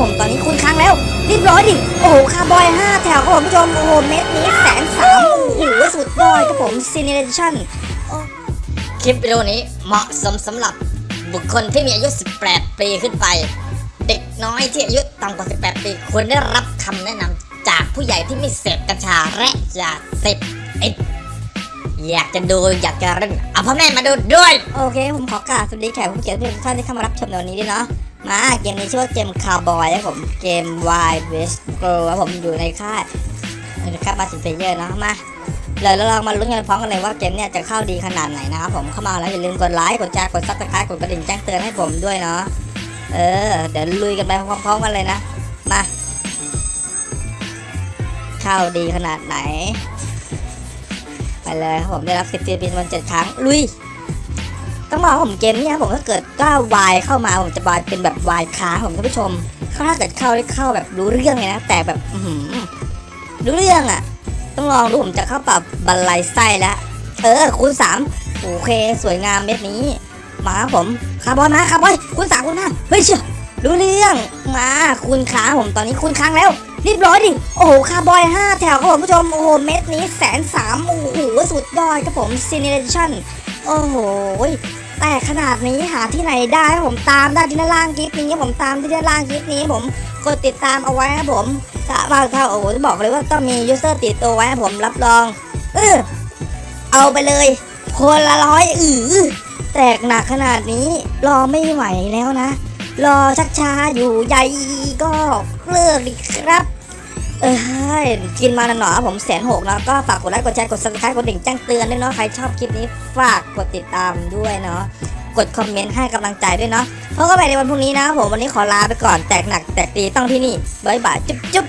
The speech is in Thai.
ผมตอนนี้คุณค้างแล้วรีบร้อยดิโอ้โหคาวบอยห้าแถวครับผมผู้ชมโอ้โหเม็ดนี้แสนสามโอ้โหสุดยอดครับผมซีเนเรชั่นคลิปวิดีโอนี้เหมาะสมสำหรับบุคคลที่มีอายุ 18 ปีขึ้นไป เด็กน้อยที่อายุต่ำกว่า 18 ปีควรได้รับคำแนะนำจากผู้ใหญ่ที่ไม่เสพกัญชาและยาเสพติดอยากจะดูอยากจะเล่นเอาพ่อแม่มาดูด้วย โอเค ผมขอกราบสวัสดีแขกผู้เกียรติทุกท่านที่เข้ามารับชมในวันนี้ด้วยเนาะ มาเกมนี้ชื่อว่าเกมคาวบอยครับผมเกม Wild West Pro ครับผมอยู่ในค่ายนครับมาสิเพเยอร์เนาะมาเลยแล้วเรามาลุ้นกันพร้อมกันเลยว่าเกมเนี่ยจะเข้าดีขนาดไหนนะครับผมเข้ามาแล้วอย่าลืมกดไลค์กดแชร์กด subscribe กดกระดิ่งแจ้งเตือนให้ผมด้วยเนาะเออเดี๋ยวลุยกันไปพร้อมๆกันเลยนะมาเข้าดีขนาดไหน ไปเลยครับผมได้รับสิทธิ์ free spin วันเจ็ดครั้งลุย ต้องบอกผมเกมเนี่ยผมถ้าเกิดก้าววายเข้ามาผมจะวายเป็นแบบวายค้าผมท่านผู้ชมถ้าเกิดเข้าได้เข้าแบบรู้เรื่องเลยนะ แต่แบบอืรู้เรื่องอะ ต้องลองดูผมจะเข้าปรับบรรลัยไส้แล้วเออคูณสามโอเค สวยงามเม็ดนี้ มาผมคาร์บอนมาคาร์บอนคูณสามคูณห้าเฮ้ยเชื่อรู้เรื่องมาคูณค้างผมตอนนี้คูณค้างแล้วรีบร้อยดิ โอ้โห คาร์บอยห้าแถวครับผมผู้ชม โอ้โห เม็ดนี้แสนสามโอ้โห สุดยอดครับผมซีเนเรชั่น โอ้โหแต่ขนาดนี้หาที่ไหนได้ผมตามได้ที่ด้านล่างคลิปนี้ผมตามที่ด้านล่างคลิปนี้ผมกดติดตามเอาไว้ครับผมถ้าบางถ้าโอ้โหบอกเลยว่าต้องมี user ติดตัวไว้ผมรับรองเออเอาไปเลย คนละร้อยอือแตกหนักขนาดนี้รอไม่ไหวแล้วนะ รอชักช้าอยู่ใหญ่ก็เลิกดิครับ เออกินมาหน่อผมแสนหกแล้วก็ฝากกดไลค์กดแชร์กด subscribe กดกระดิ่งแจ้งเตือนด้วยเนาะใครชอบคลิปนี้ฝากกดติดตามด้วยเนาะกดคอมเมนต์ให้กำลังใจด้วยเนาะเพราะก็ไปในวันพรุ่งนี้นะผมวันนี้ขอลาไปก่อนแตกหนักแตกตีต้องที่นี่บ๊ายบายจุ๊บจุ๊บ